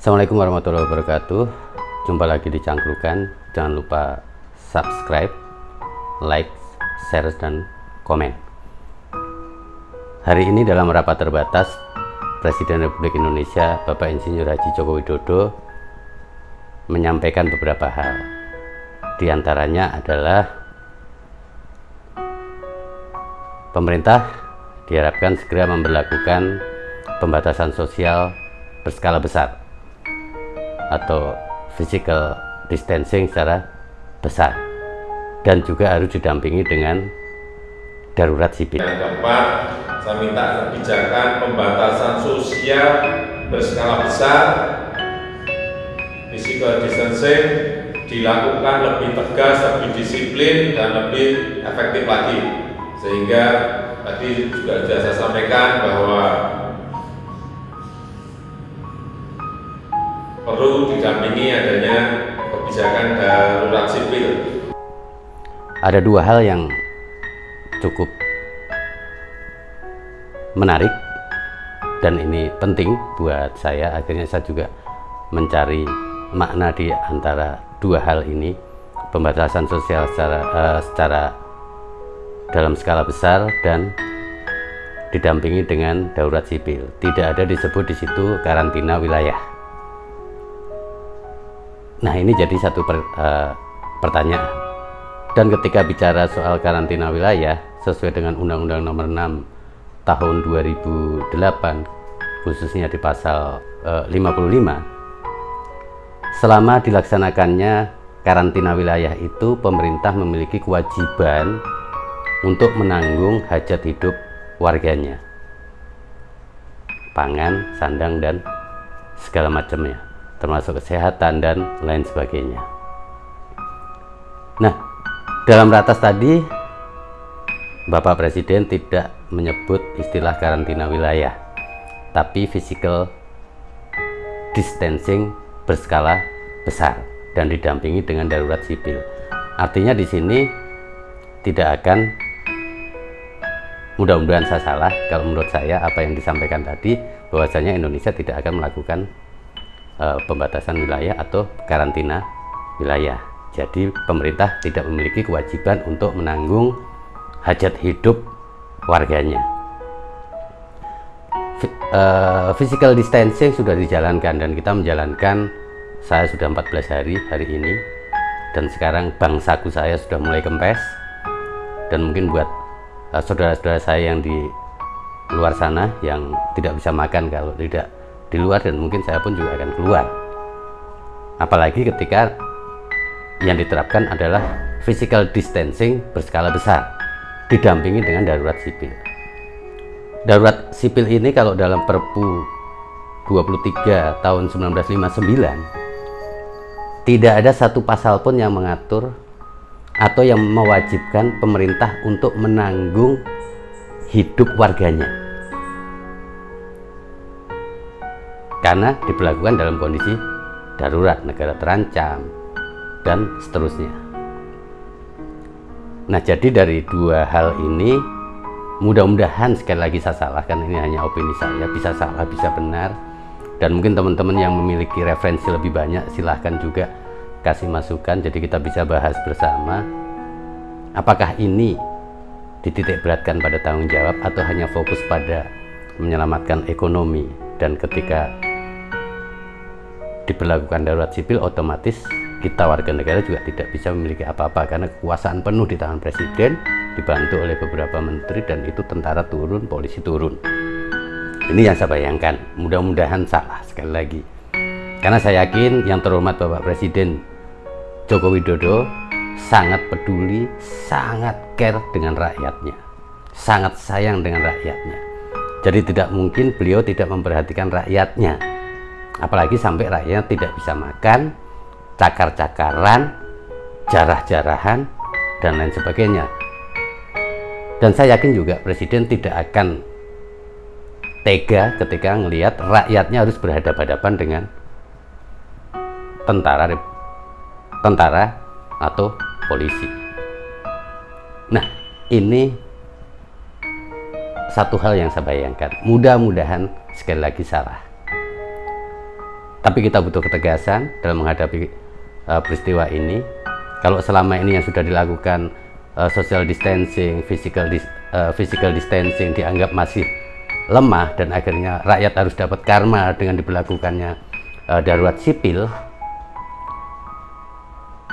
Assalamualaikum warahmatullahi wabarakatuh. Jumpa lagi di Cangkrukan. Jangan lupa subscribe Like, share, dan komen. Hari ini dalam rapat terbatas Presiden Republik Indonesia Bapak Insinyur Haji Joko Widodo Menyampaikan beberapa hal. Di antaranya adalah Pemerintah diharapkan segera memperlakukan pembatasan sosial berskala besar atau physical distancing secara besar dan juga harus didampingi dengan darurat sipil. Yang keempat, saya minta kebijakan pembatasan sosial berskala besar, physical distancing dilakukan lebih tegas, lebih disiplin, dan lebih efektif lagi. Sehingga tadi juga sudah saya sampaikan bahwa didampingi adanya kebijakan darurat sipil. Ada dua hal yang cukup menarik dan ini penting buat saya. Akhirnya saya juga mencari makna di antara dua hal ini, pembatasan sosial secara uh, secara dalam skala besar dan didampingi dengan darurat sipil. Tidak ada disebut di situ karantina wilayah. Nah ini jadi satu per, uh, pertanyaan. Dan ketika bicara soal karantina wilayah sesuai dengan Undang-Undang Nomor 6 Tahun 2008 khususnya di pasal uh, 55 selama dilaksanakannya karantina wilayah itu pemerintah memiliki kewajiban untuk menanggung hajat hidup warganya pangan, sandang, dan segala macamnya termasuk kesehatan dan lain sebagainya. Nah dalam ratas tadi Bapak Presiden tidak menyebut istilah karantina wilayah tapi physical distancing berskala besar dan didampingi dengan darurat sipil. Artinya di sini tidak akan mudah-mudahan saya salah kalau menurut saya apa yang disampaikan tadi bahwasanya Indonesia tidak akan melakukan uh, pembatasan wilayah atau karantina wilayah. Jadi pemerintah tidak memiliki kewajiban untuk menanggung hajat hidup warganya. Uh, physical distancing sudah dijalankan dan kita menjalankan saya sudah 14 hari hari ini. Dan sekarang bangsaku saya sudah mulai kempes. Dan mungkin buat eh, saudara-saudara uh, saya yang di luar sana yang tidak bisa makan kalau tidak di luar dan mungkin saya pun juga akan keluar. Apalagi ketika yang diterapkan adalah physical distancing berskala besar didampingi dengan darurat sipil. Darurat sipil ini kalau dalam perpu 23 tahun 1959 tidak ada satu pasal pun yang mengatur atau yang mewajibkan pemerintah untuk menanggung hidup warganya karena diberlakukan dalam kondisi darurat negara terancam dan seterusnya. Nah jadi dari dua hal ini mudah-mudahan sekali lagi saya salah kan ini hanya opini saya bisa salah bisa benar. Dan mungkin teman-teman yang memiliki referensi lebih banyak silahkan juga kasih masukan jadi kita bisa bahas bersama. Apakah ini dititik beratkan pada tanggung jawab atau hanya fokus pada menyelamatkan ekonomi? Dan ketika diberlakukan darurat sipil otomatis kita warga negara juga tidak bisa memiliki apa-apa karena kekuasaan penuh di tangan presiden dibantu oleh beberapa menteri dan itu tentara turun, polisi turun. Ini yang saya bayangkan. Mudah-mudahan salah sekali lagi. Karena saya yakin yang terhormat Bapak Presiden Joko Widodo sangat peduli, sangat care dengan rakyatnya sangat sayang dengan rakyatnya. Jadi tidak mungkin beliau tidak memperhatikan rakyatnya apalagi sampai rakyatnya tidak bisa makan cakar-cakaran jarah-jarahan dan lain sebagainya. Dan saya yakin juga presiden tidak akan tega ketika melihat rakyatnya harus berhadapan-hadapan dengan tentara tentara atau polisi. Nah ini satu hal yang saya bayangkan. Mudah-mudahan sekali lagi salah tapi kita butuh ketegasan dalam menghadapi uh, peristiwa ini. Kalau selama ini yang sudah dilakukan uh, social distancing, physical dis, uh, physical distancing dianggap masih lemah dan akhirnya rakyat harus dapat karma dengan diberlakukannya uh, darurat sipil,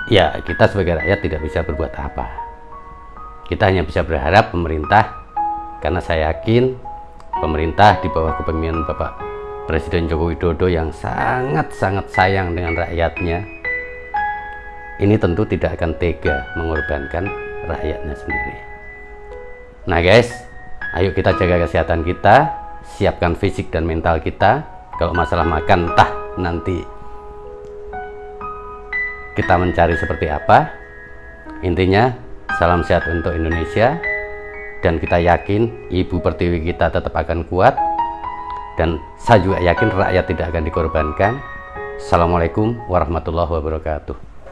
ya kita sebagai rakyat tidak bisa berbuat apa. Kita hanya bisa berharap pemerintah, karena saya yakin pemerintah di bawah kepemimpinan Bapak Presiden Joko Widodo yang sangat-sangat sayang dengan rakyatnya ini tentu tidak akan tega mengorbankan rakyatnya sendiri. Nah guys ayo kita jaga kesehatan kita siapkan fisik dan mental kita. Kalau masalah makan entah nanti kita mencari seperti apa. Intinya salam sehat untuk Indonesia dan kita yakin ibu pertiwi kita tetap akan kuat dan saya juga yakin rakyat tidak akan dikorbankan. Assalamualaikum warahmatullahi wabarakatuh.